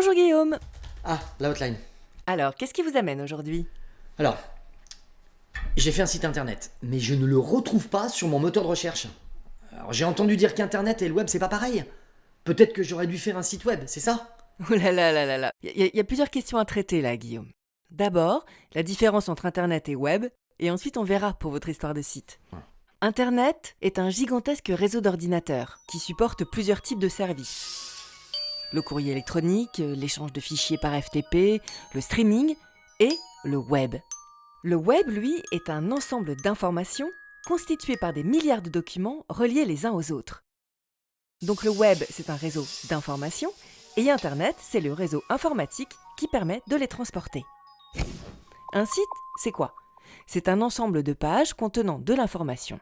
Bonjour Guillaume Ah, la hotline. Alors, qu'est-ce qui vous amène aujourd'hui? Alors, j'ai fait un site internet, mais je ne le retrouve pas sur mon moteur de recherche. Alors, j'ai entendu dire qu'internet et le web, c'est pas pareil. Peut-être que j'aurais dû faire un site web, c'est ça? Oh là là là là là Il y, a- y a plusieurs questions à traiter là, Guillaume. D'abord, la différence entre Internet et Web, et ensuite on verra pour votre histoire de site. Ouais. Internet est un gigantesque réseau d'ordinateurs qui supporte plusieurs types de services. Le courrier électronique, l'échange de fichiers par FTP, le streaming et le web. Le web, lui, est un ensemble d'informations constitué par des milliards de documents reliés les uns aux autres. Donc le web, c'est un réseau d'informations et Internet, c'est le réseau informatique qui permet de les transporter. Un site, c'est quoi? C'est un ensemble de pages contenant de l'information.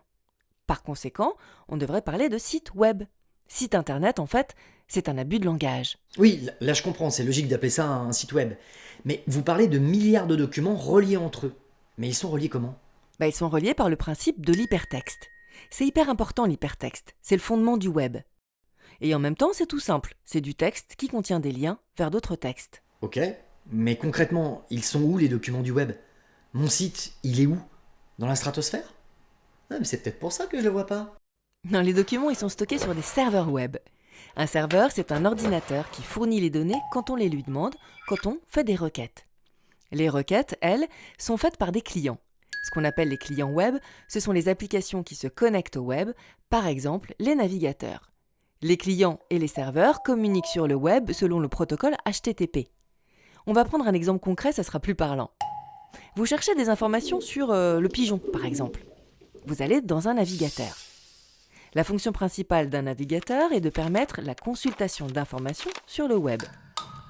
Par conséquent, on devrait parler de site web. Site Internet, en fait, c'est un abus de langage. Oui, là- je comprends, c'est logique d'appeler ça un site web. Mais vous parlez de milliards de documents reliés entre eux. Mais ils sont reliés comment? Bah, ils sont reliés par le principe de l'hypertexte. C'est hyper important l'hypertexte, c'est le fondement du web. Et en même temps, c'est tout simple, c'est du texte qui contient des liens vers d'autres textes. Ok, mais concrètement, ils sont où les documents du web? Mon site, il est où? Dans la stratosphère? Ah, mais c'est peut-être pour ça que je le vois pas. Non, les documents, ils sont stockés sur des serveurs web. Un serveur, c'est un ordinateur qui fournit les données quand on les lui demande, quand on fait des requêtes. Les requêtes, elles, sont faites par des clients. Ce qu'on appelle les clients web, ce sont les applications qui se connectent au web, par exemple les navigateurs. Les clients et les serveurs communiquent sur le web selon le protocole HTTP. On va prendre un exemple concret, ça sera plus parlant. Vous cherchez des informations sur euh, le pigeon, par exemple. Vous allez dans un navigateur. La fonction principale d'un navigateur est de permettre la consultation d'informations sur le web.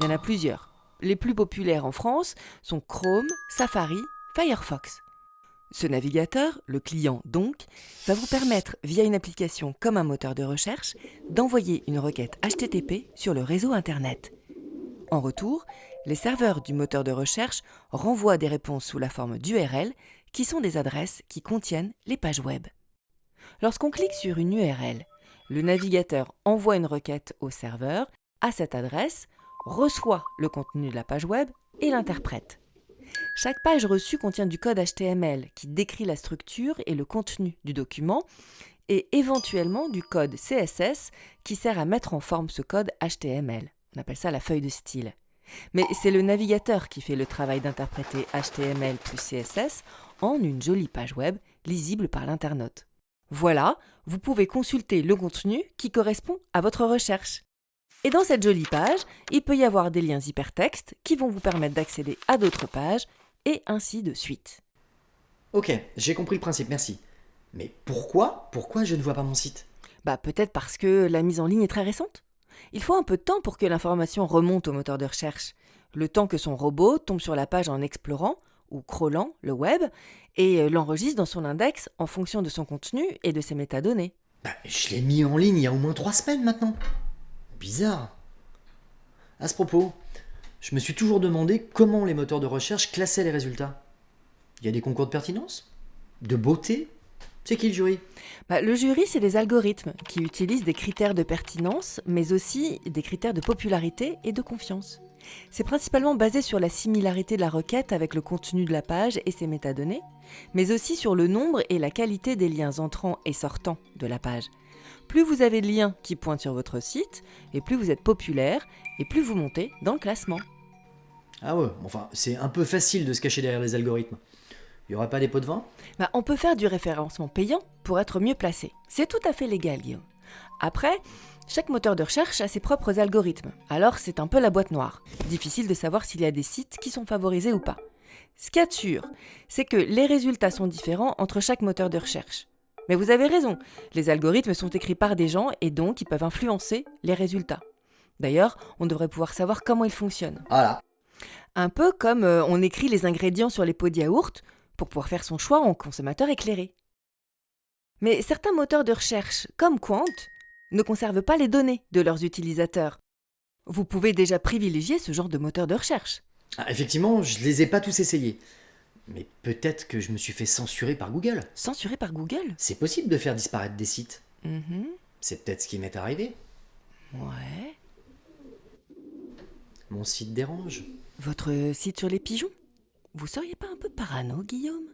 Il y en a plusieurs. Les plus populaires en France sont Chrome, Safari, Firefox. Ce navigateur, le client donc, va vous permettre, via une application comme un moteur de recherche, d'envoyer une requête HTTP sur le réseau Internet. En retour, les serveurs du moteur de recherche renvoient des réponses sous la forme d'URL, qui sont des adresses qui contiennent les pages web. Lorsqu'on clique sur une URL, le navigateur envoie une requête au serveur à cette adresse, reçoit le contenu de la page web et l'interprète. Chaque page reçue contient du code HTML qui décrit la structure et le contenu du document et éventuellement du code CSS qui sert à mettre en forme ce code HTML. On appelle ça la feuille de style. Mais c'est le navigateur qui fait le travail d'interpréter HTML plus CSS en une jolie page web lisible par l'internaute. Voilà, vous pouvez consulter le contenu qui correspond à votre recherche. Et dans cette jolie page, il peut y avoir des liens hypertextes qui vont vous permettre d'accéder à d'autres pages et ainsi de suite. Ok, j'ai compris le principe, merci. Mais pourquoi Pourquoi je ne vois pas mon site? Bah peut-être parce que la mise en ligne est très récente. Il faut un peu de temps pour que l'information remonte au moteur de recherche. Le temps que son robot tombe sur la page en explorant ou crawlant le web et euh, l'enregistre dans son index en fonction de son contenu et de ses métadonnées. Bah, je l'ai mis en ligne il y a au moins trois semaines maintenant. Bizarre. À ce propos, je me suis toujours demandé comment les moteurs de recherche classaient les résultats. Il y a des concours de pertinence? De beauté? C'est qui le jury? Bah, le jury, c'est des algorithmes qui utilisent des critères de pertinence, mais aussi des critères de popularité et de confiance. C'est principalement basé sur la similarité de la requête avec le contenu de la page et ses métadonnées, mais aussi sur le nombre et la qualité des liens entrants et sortants de la page. Plus vous avez de liens qui pointent sur votre site, et plus vous êtes populaire, et plus vous montez dans le classement. Ah ouais, enfin, c'est un peu facile de se cacher derrière les algorithmes. Il y aurait pas des pots de vin? Bah, on peut faire du référencement payant pour être mieux placé. C'est tout à fait légal, Guillaume. Après, chaque moteur de recherche a ses propres algorithmes, alors c'est un peu la boîte noire. Difficile de savoir s'il y a des sites qui sont favorisés ou pas. Ce qu'il y a de sûr, c'est que les résultats sont différents entre chaque moteur de recherche. Mais vous avez raison, les algorithmes sont écrits par des gens et donc ils peuvent influencer les résultats. D'ailleurs, on devrait pouvoir savoir comment ils fonctionnent. Voilà. Un peu comme euh, on écrit les ingrédients sur les pots de yaourt pour pouvoir faire son choix en consommateur éclairé. Mais certains moteurs de recherche, comme Quant, ne conservent pas les données de leurs utilisateurs. Vous pouvez déjà privilégier ce genre de moteur de recherche. Ah, effectivement, je les ai pas tous essayés. Mais peut-être que je me suis fait censurer par Google. Censuré par Google? C'est possible de faire disparaître des sites. Mhm. C'est peut-être ce qui m'est arrivé. Ouais. Mon site dérange. Votre site sur les pigeons? Vous seriez pas un peu parano, Guillaume?